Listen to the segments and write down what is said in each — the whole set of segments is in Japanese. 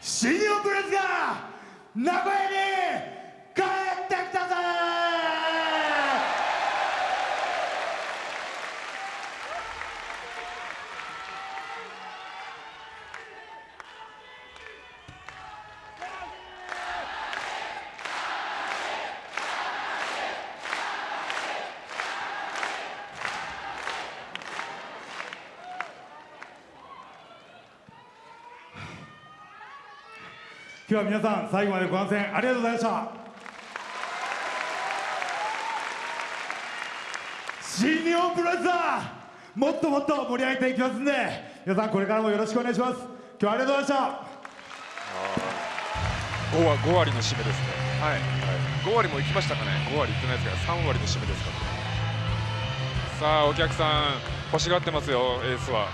新日本プロレスが名古屋に今日は皆さん最後までご観戦ありがとうございました。新日本プロレスだもっともっと盛り上げていきますんで皆さんこれからもよろしくお願いします。今日はありがとうございました。5割 ,5 割の締めですね。はい、はい、5割もいきましたかね。5割いってないですから3割の締めですからね。さあお客さん欲しがってますよエースは。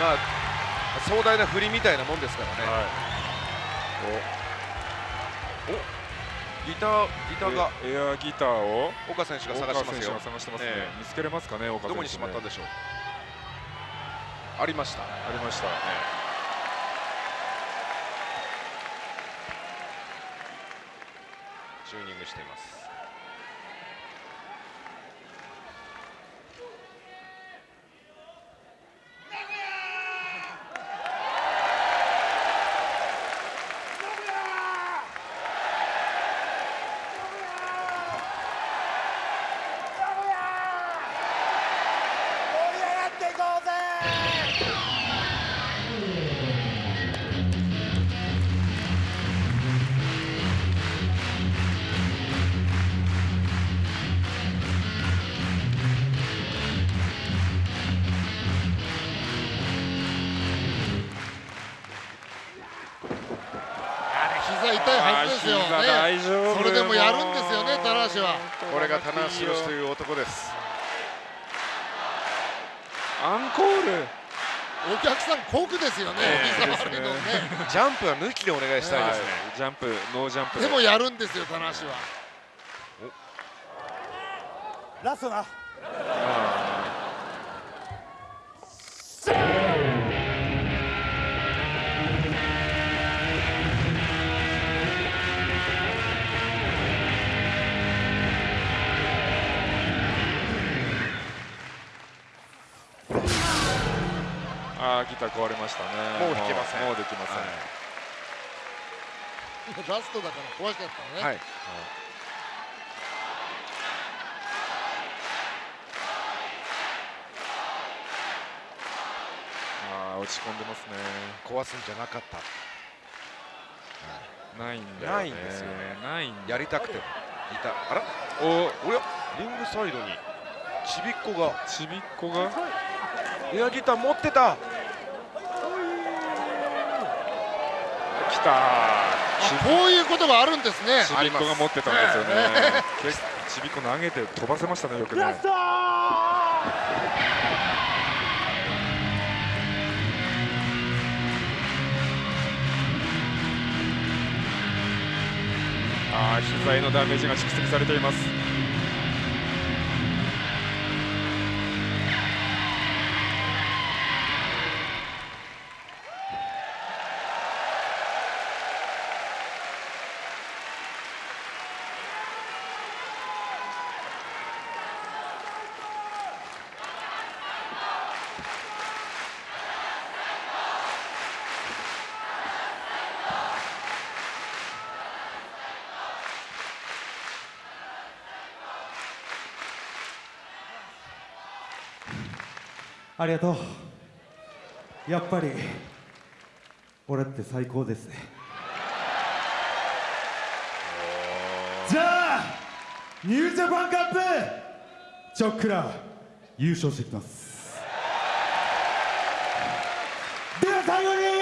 まあ壮大な振りみたいなもんですからね、はい、お。お。ギターギターが。エアギターを？岡選手が探してますよ。探してますね、えー、見つけれますかね岡選手、ね、どこにしまったんでしょう？ありました。ありました、ね、チューニングしています痛いはずですよ。ね。それでもやるんですよね棚橋は。これが棚橋宏という男です。アンコール。お客さん酷ですよね、えー、ね。ジャンプは抜きでお願いしたいですね、ジャンプノージャンプで。もやるんですよ棚橋は。ラストなああギター壊れましたね。もう弾けません。もうできません、はい、ラストだから壊しちゃったね。はい、はい。あ落ち込んでますね。壊すんじゃなかった。ないんだよ、ね、ないんですよね。ないんやりたくて。いたあら？おおや？リングサイドに。ちびっこが。ちびっこが？エアギター持ってた来たこういうことがあるんですね。ちびっこが持ってたんですよね、ちびっこ投げて飛ばせましたねよくね。ああ膝へのダメージが蓄積されていますありがとう。やっぱり俺って最高ですね。じゃあニュージャパンカップチョックラ優勝してきます。では最後に